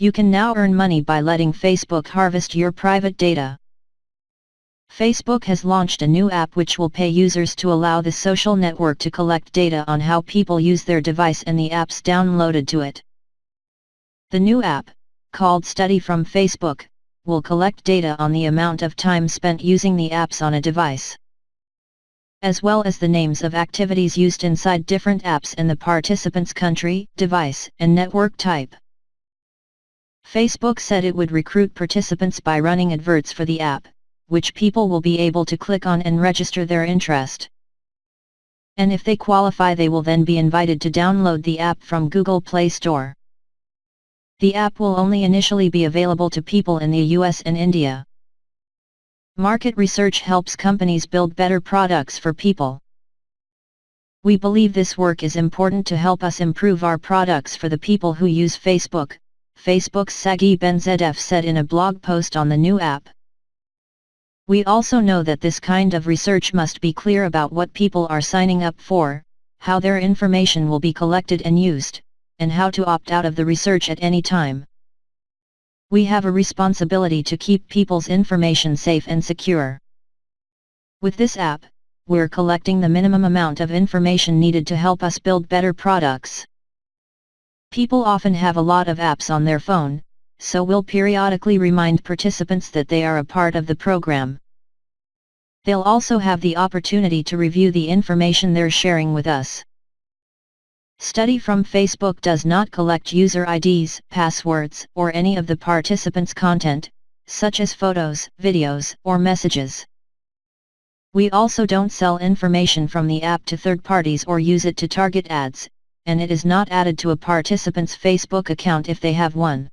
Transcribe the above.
You can now earn money by letting Facebook harvest your private data. Facebook has launched a new app which will pay users to allow the social network to collect data on how people use their device and the apps downloaded to it. The new app, called Study from Facebook, will collect data on the amount of time spent using the apps on a device as well as the names of activities used inside different apps and the participant's country, device, and network type. Facebook said it would recruit participants by running adverts for the app, which people will be able to click on and register their interest. And if they qualify they will then be invited to download the app from Google Play Store. The app will only initially be available to people in the US and India. Market research helps companies build better products for people. We believe this work is important to help us improve our products for the people who use Facebook, Facebook's Sagi Benzedef said in a blog post on the new app. We also know that this kind of research must be clear about what people are signing up for, how their information will be collected and used, and how to opt out of the research at any time. We have a responsibility to keep people's information safe and secure. With this app, we're collecting the minimum amount of information needed to help us build better products. People often have a lot of apps on their phone, so we'll periodically remind participants that they are a part of the program. They'll also have the opportunity to review the information they're sharing with us. Study from Facebook does not collect user IDs, passwords, or any of the participants' content, such as photos, videos, or messages. We also don't sell information from the app to third parties or use it to target ads, and it is not added to a participant's Facebook account if they have one.